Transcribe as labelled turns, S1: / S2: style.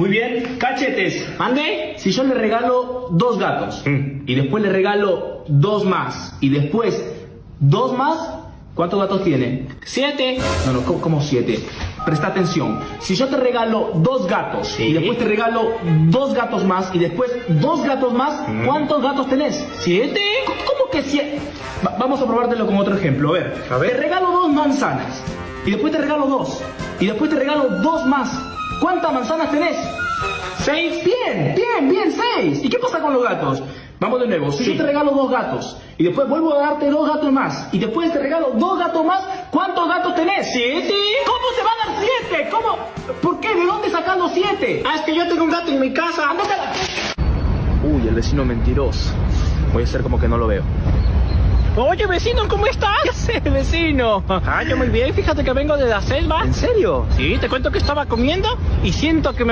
S1: Muy bien, cachetes.
S2: ¿Mande?
S1: Si yo le regalo dos gatos
S2: Mm.
S1: y después le regalo dos más y después dos más, ¿cuántos gatos tiene?
S2: Siete.
S1: No, no, ¿cómo, cómo siete? Presta atención. Si yo te regalo dos gatos
S2: Sí.
S1: y después te regalo dos gatos más y después dos gatos más,
S2: Mm.
S1: ¿cuántos gatos tenés?
S2: ¿Siete?
S1: ¿Cómo- ¿Cómo que siete? Va- vamos a probártelo con otro ejemplo. A ver,
S2: A ver.
S1: te regalo dos manzanas y después te regalo dos y después te regalo dos más. ¿Cuántas manzanas tenés?
S2: Seis.
S1: Bien, bien, bien, seis. ¿Y qué pasa con los gatos? Vamos de nuevo. Si
S2: Sí.
S1: yo te regalo dos gatos y después vuelvo a darte dos gatos más y después te regalo dos gatos más, ¿cuántos gatos tenés?
S2: ¿Siete?
S1: ¿Cómo te va a dar siete? ¿Cómo? ¿Por qué? ¿De dónde sacas los siete?
S2: Ah, es que yo tengo un gato en mi casa.
S1: Ándate a la- Uy, el vecino mentiroso. Voy a hacer como que no lo veo.
S2: Oye, vecino, ¿cómo estás? ¿Qué haces, vecino? Ah, yo muy bien, fíjate que vengo de la selva.
S1: ¿En serio?
S2: Sí, te cuento que estaba comiendo y siento que me